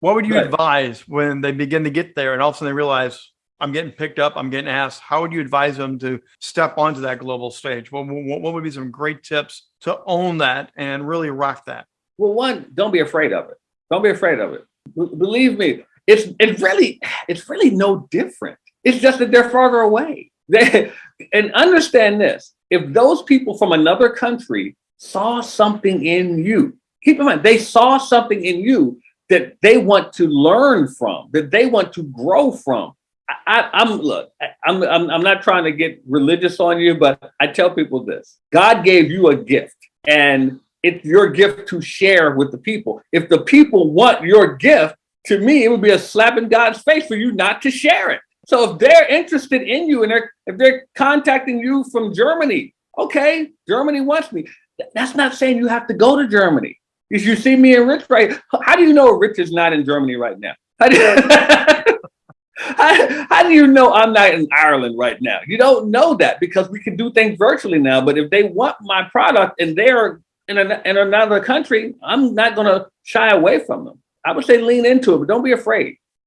What would you right. advise when they begin to get there and all of a sudden they realize I'm getting picked up, I'm getting asked? How would you advise them to step onto that global stage? What, what, what would be some great tips to own that and really rock that? Well, one, don't be afraid of it. Don't be afraid of it. B- believe me, it's it's really it's really no different. It's just that they're farther away. They, and understand this: if those people from another country saw something in you, keep in mind they saw something in you that they want to learn from, that they want to grow from. I, am look, I'm, I'm I'm not trying to get religious on you, but I tell people this: God gave you a gift, and it's your gift to share with the people. If the people want your gift, to me, it would be a slap in God's face for you not to share it. So if they're interested in you and they're if they're contacting you from Germany, okay, Germany wants me. That's not saying you have to go to Germany. If you see me in Rich right, how do you know Rich is not in Germany right now? How do, you, how, how do you know I'm not in Ireland right now? You don't know that because we can do things virtually now. But if they want my product and they're in, a, in another country, I'm not going to shy away from them. I would say lean into it, but don't be afraid.